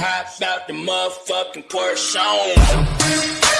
Hop out the motherfucking Porsche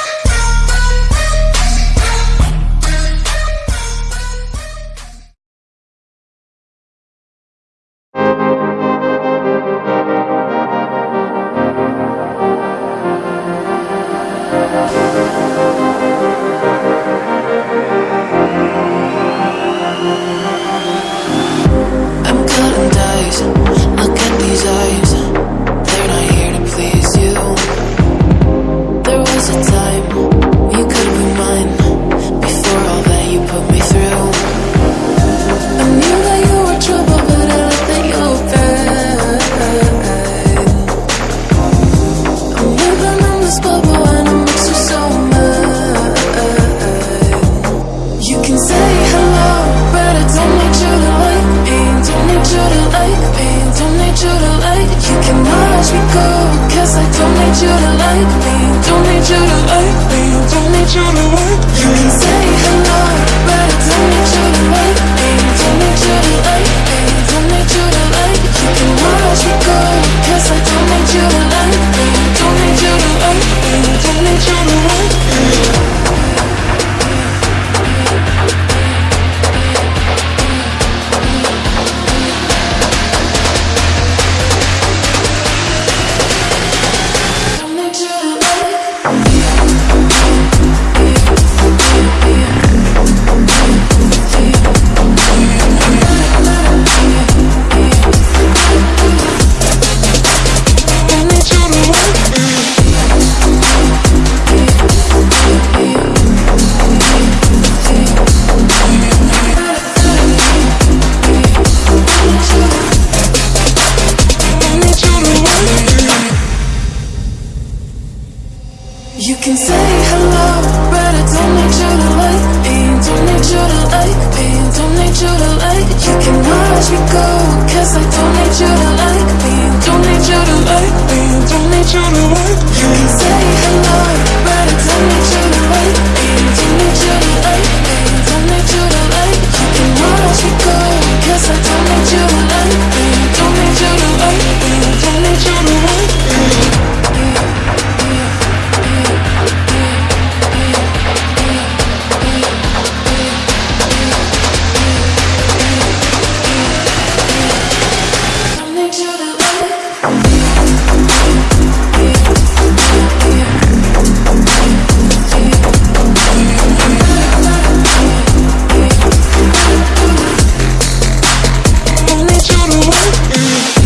like. You can watch me go, cause I don't need you to like me. Don't need you to like me. Don't need you to like. me You can say hello, but I don't need you to like me. Don't need you to like me. Don't need you to like. You can watch me go, cause I don't need you to like me. Don't need you to like me. Don't need you to like me. You can say hello, but I don't need you to like me. Don't need you to like me. Don't need you to like. You can watch me go, cause I don't need you to like me. Don't need you to like me. Don't need you to like. You can say you